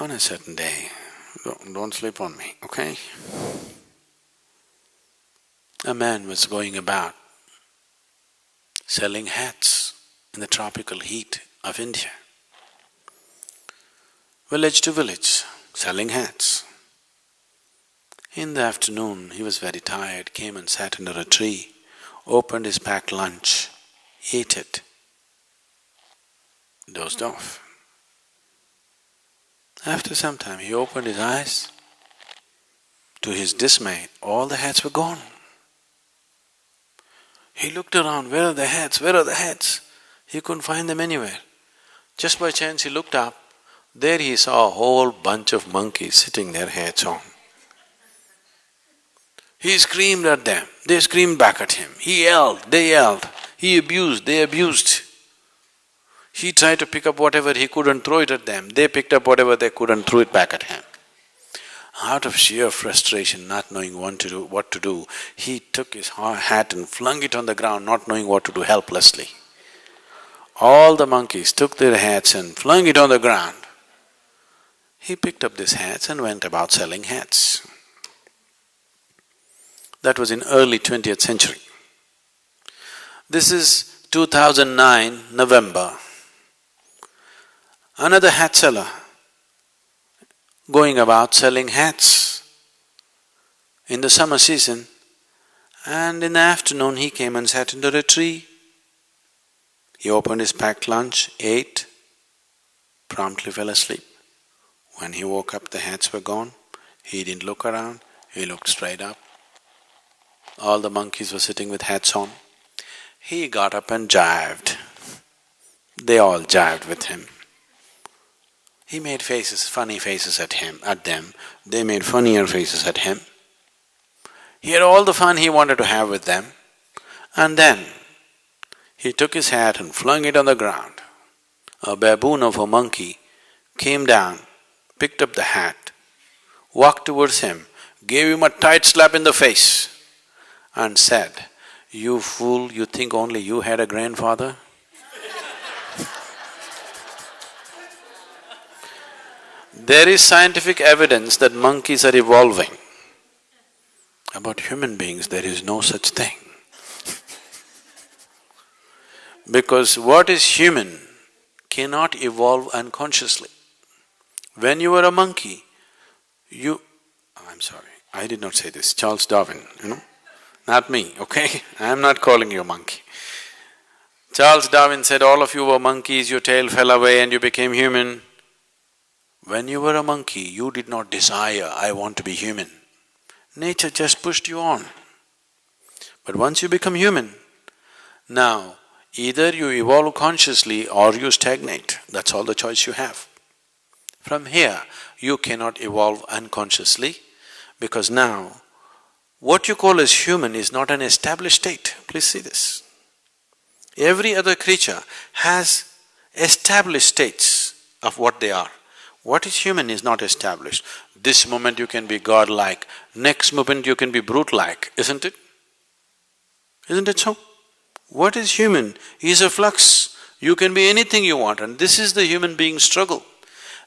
On a certain day, don't, don't sleep on me, okay? A man was going about selling hats in the tropical heat of India. Village to village, selling hats. In the afternoon, he was very tired, came and sat under a tree, opened his packed lunch, ate it, dozed off. After some time, he opened his eyes. To his dismay, all the hats were gone. He looked around, where are the hats, where are the hats? He couldn't find them anywhere. Just by chance he looked up, there he saw a whole bunch of monkeys sitting their hats on. He screamed at them, they screamed back at him. He yelled, they yelled. He abused, they abused. He tried to pick up whatever he could and throw it at them. They picked up whatever they could and threw it back at him. Out of sheer frustration, not knowing what to do, what to do, he took his hat and flung it on the ground, not knowing what to do helplessly. All the monkeys took their hats and flung it on the ground. He picked up these hats and went about selling hats. That was in early twentieth century. This is 2009, November. Another hat seller going about selling hats in the summer season and in the afternoon he came and sat under a tree. He opened his packed lunch, ate, promptly fell asleep. When he woke up, the hats were gone. He didn't look around, he looked straight up. All the monkeys were sitting with hats on. He got up and jived. They all jived with him. He made faces, funny faces at him, at them, they made funnier faces at him. He had all the fun he wanted to have with them, and then he took his hat and flung it on the ground. A baboon of a monkey came down, picked up the hat, walked towards him, gave him a tight slap in the face and said, You fool, you think only you had a grandfather? There is scientific evidence that monkeys are evolving. About human beings, there is no such thing. because what is human cannot evolve unconsciously. When you were a monkey, you… I'm sorry, I did not say this, Charles Darwin, you know, not me, okay? I'm not calling you a monkey. Charles Darwin said, all of you were monkeys, your tail fell away and you became human. When you were a monkey, you did not desire, I want to be human. Nature just pushed you on. But once you become human, now either you evolve consciously or you stagnate, that's all the choice you have. From here, you cannot evolve unconsciously because now what you call as human is not an established state, please see this. Every other creature has established states of what they are. What is human is not established. This moment you can be godlike, next moment you can be brute-like, isn't it? Isn't it so? What is human is a flux. You can be anything you want and this is the human being struggle.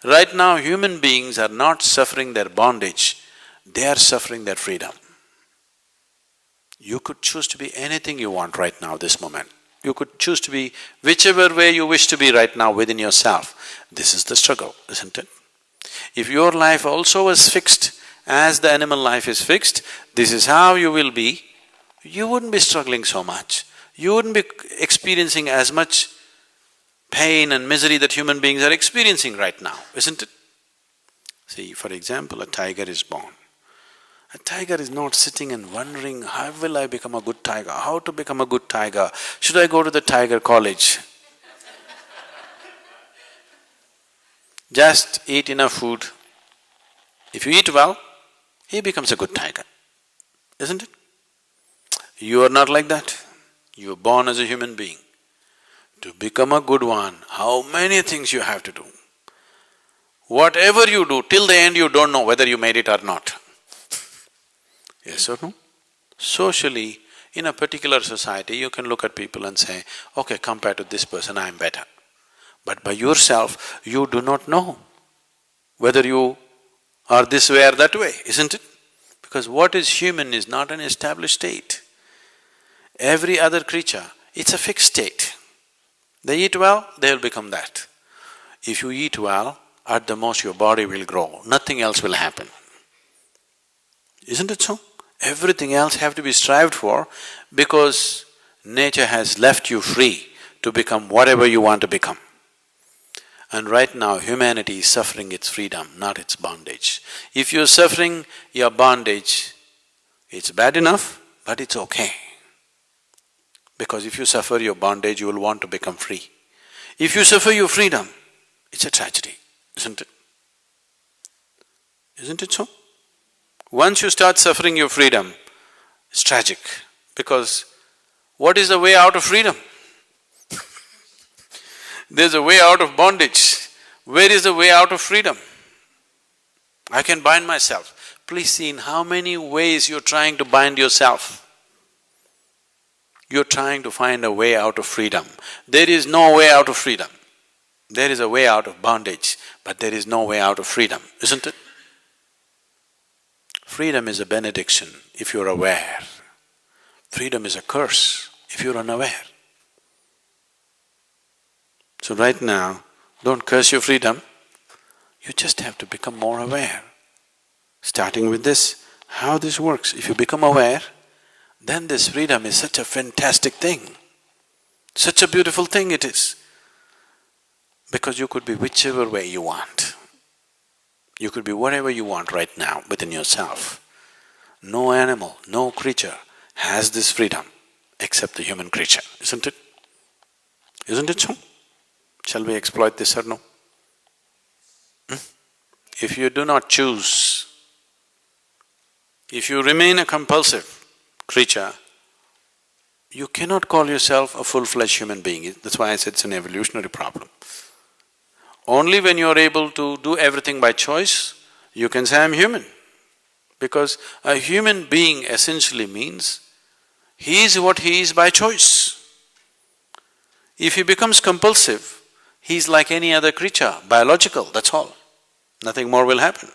Right now, human beings are not suffering their bondage, they are suffering their freedom. You could choose to be anything you want right now, this moment. You could choose to be whichever way you wish to be right now within yourself. This is the struggle, isn't it? If your life also was fixed as the animal life is fixed, this is how you will be, you wouldn't be struggling so much. You wouldn't be experiencing as much pain and misery that human beings are experiencing right now, isn't it? See, for example, a tiger is born. A tiger is not sitting and wondering, how will I become a good tiger? How to become a good tiger? Should I go to the tiger college? Just eat enough food. If you eat well, he becomes a good tiger, isn't it? You are not like that. You are born as a human being. To become a good one, how many things you have to do. Whatever you do, till the end you don't know whether you made it or not. Yes or no? Socially, in a particular society, you can look at people and say, okay, compared to this person, I am better. But by yourself, you do not know whether you are this way or that way, isn't it? Because what is human is not an established state. Every other creature, it's a fixed state. They eat well, they'll become that. If you eat well, at the most your body will grow, nothing else will happen. Isn't it so? Everything else have to be strived for because nature has left you free to become whatever you want to become. And right now, humanity is suffering its freedom, not its bondage. If you're suffering your bondage, it's bad enough, but it's okay. Because if you suffer your bondage, you will want to become free. If you suffer your freedom, it's a tragedy, isn't it? Isn't it so? Once you start suffering your freedom, it's tragic because what is the way out of freedom? There's a way out of bondage. Where is the way out of freedom? I can bind myself. Please see in how many ways you're trying to bind yourself. You're trying to find a way out of freedom. There is no way out of freedom. There is a way out of bondage, but there is no way out of freedom, isn't it? Freedom is a benediction if you're aware. Freedom is a curse if you're unaware. So right now, don't curse your freedom, you just have to become more aware. Starting with this, how this works. If you become aware, then this freedom is such a fantastic thing. Such a beautiful thing it is. Because you could be whichever way you want. You could be whatever you want right now within yourself. No animal, no creature has this freedom except the human creature, isn't it? Isn't it so? Shall we exploit this or no? Hmm? If you do not choose, if you remain a compulsive creature, you cannot call yourself a full-fledged human being. That's why I said it's an evolutionary problem. Only when you're able to do everything by choice, you can say, I'm human. Because a human being essentially means he is what he is by choice. If he becomes compulsive, He's like any other creature, biological, that's all. Nothing more will happen.